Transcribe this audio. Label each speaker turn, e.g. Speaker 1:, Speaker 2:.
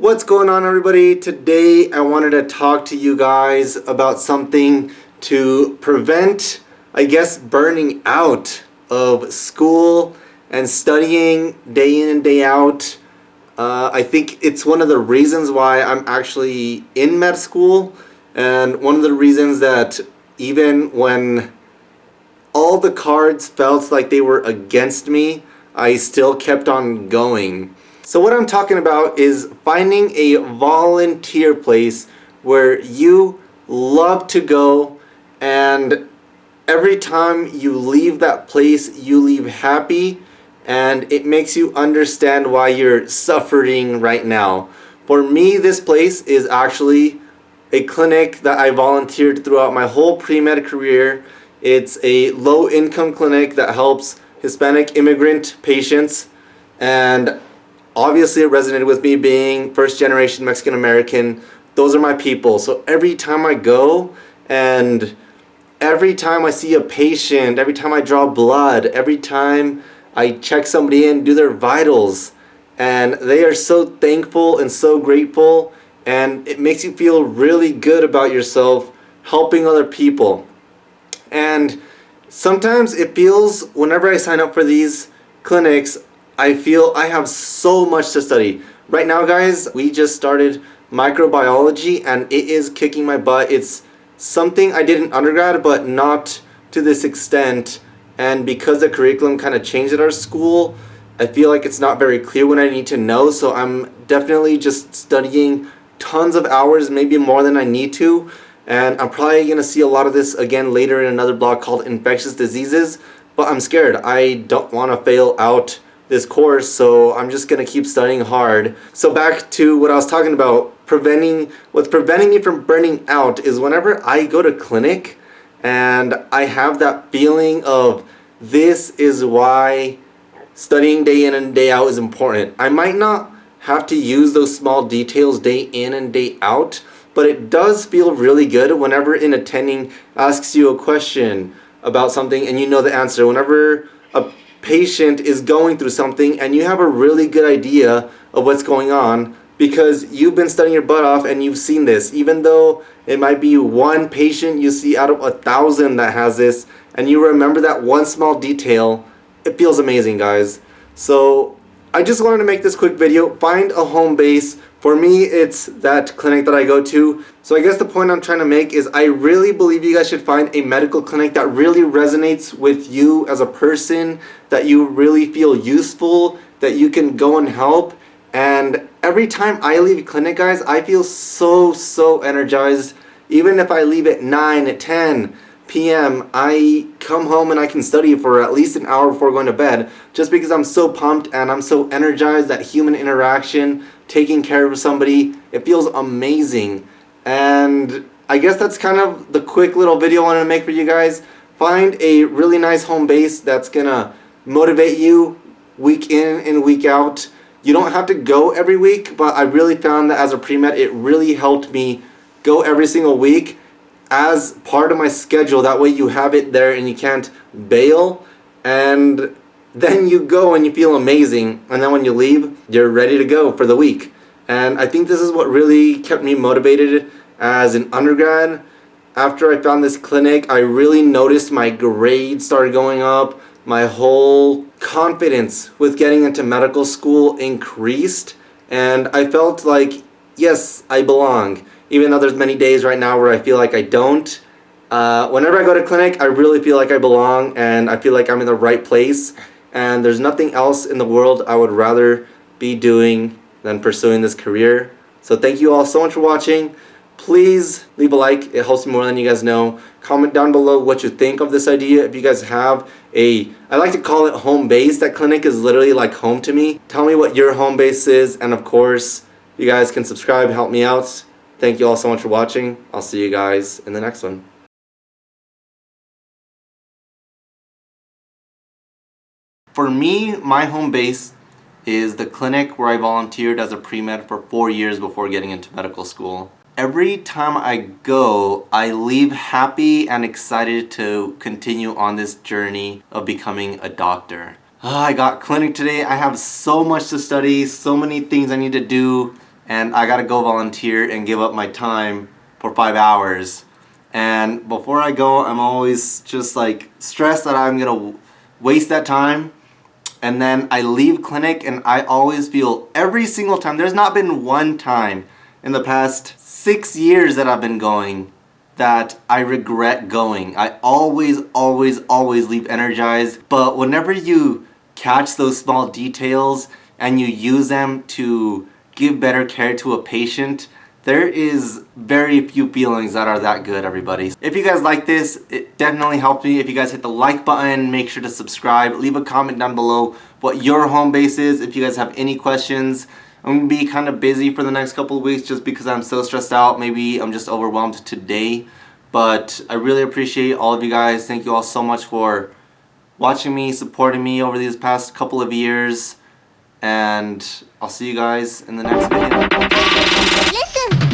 Speaker 1: What's going on everybody? Today I wanted to talk to you guys about something to prevent, I guess, burning out of school and studying day in and day out. Uh, I think it's one of the reasons why I'm actually in med school and one of the reasons that even when all the cards felt like they were against me, I still kept on going. So what I'm talking about is finding a volunteer place where you love to go and every time you leave that place you leave happy and it makes you understand why you're suffering right now. For me this place is actually a clinic that I volunteered throughout my whole pre-med career. It's a low income clinic that helps Hispanic immigrant patients and obviously it resonated with me being first generation Mexican American. Those are my people. So every time I go and every time I see a patient, every time I draw blood, every time I check somebody in, do their vitals, and they are so thankful and so grateful and it makes you feel really good about yourself helping other people. And sometimes it feels whenever I sign up for these clinics, I feel I have so much to study. Right now guys, we just started microbiology and it is kicking my butt. It's something I did in undergrad but not to this extent and because the curriculum kind of changed at our school, I feel like it's not very clear what I need to know so I'm definitely just studying tons of hours, maybe more than I need to and I'm probably going to see a lot of this again later in another blog called Infectious Diseases but I'm scared. I don't want to fail out this course, so I'm just gonna keep studying hard. So back to what I was talking about, preventing, what's preventing me from burning out is whenever I go to clinic and I have that feeling of this is why studying day in and day out is important. I might not have to use those small details day in and day out, but it does feel really good whenever an attending asks you a question about something and you know the answer. Whenever a patient is going through something and you have a really good idea of what's going on because you've been studying your butt off and you've seen this. Even though it might be one patient you see out of a thousand that has this and you remember that one small detail it feels amazing guys. So I just wanted to make this quick video find a home base for me, it's that clinic that I go to. So I guess the point I'm trying to make is I really believe you guys should find a medical clinic that really resonates with you as a person, that you really feel useful, that you can go and help. And every time I leave clinic, guys, I feel so, so energized. Even if I leave at 9, at 10, p.m. I come home and I can study for at least an hour before going to bed just because I'm so pumped and I'm so energized that human interaction, taking care of somebody, it feels amazing. And I guess that's kind of the quick little video I wanted to make for you guys. Find a really nice home base that's gonna motivate you week in and week out. You don't have to go every week, but I really found that as a pre-med, it really helped me go every single week as part of my schedule. That way you have it there and you can't bail. And then you go and you feel amazing. And then when you leave, you're ready to go for the week. And I think this is what really kept me motivated as an undergrad. After I found this clinic, I really noticed my grades started going up. My whole confidence with getting into medical school increased. And I felt like, yes, I belong even though there's many days right now where I feel like I don't. Uh, whenever I go to clinic, I really feel like I belong and I feel like I'm in the right place. And there's nothing else in the world I would rather be doing than pursuing this career. So thank you all so much for watching. Please leave a like. It helps me more than you guys know. Comment down below what you think of this idea. If you guys have a, I like to call it home base. That clinic is literally like home to me. Tell me what your home base is. And of course, you guys can subscribe, help me out. Thank you all so much for watching. I'll see you guys in the next one. For me, my home base is the clinic where I volunteered as a pre-med for four years before getting into medical school. Every time I go, I leave happy and excited to continue on this journey of becoming a doctor. Oh, I got clinic today. I have so much to study, so many things I need to do and I gotta go volunteer and give up my time for five hours. And before I go, I'm always just like stressed that I'm gonna waste that time. And then I leave clinic and I always feel every single time, there's not been one time in the past six years that I've been going that I regret going. I always, always, always leave energized. But whenever you catch those small details and you use them to give better care to a patient, there is very few feelings that are that good, everybody. If you guys like this, it definitely helped me. If you guys hit the like button, make sure to subscribe. Leave a comment down below what your home base is. If you guys have any questions, I'm to be kind of busy for the next couple of weeks just because I'm so stressed out. Maybe I'm just overwhelmed today. But I really appreciate all of you guys. Thank you all so much for watching me, supporting me over these past couple of years. And I'll see you guys in the next video.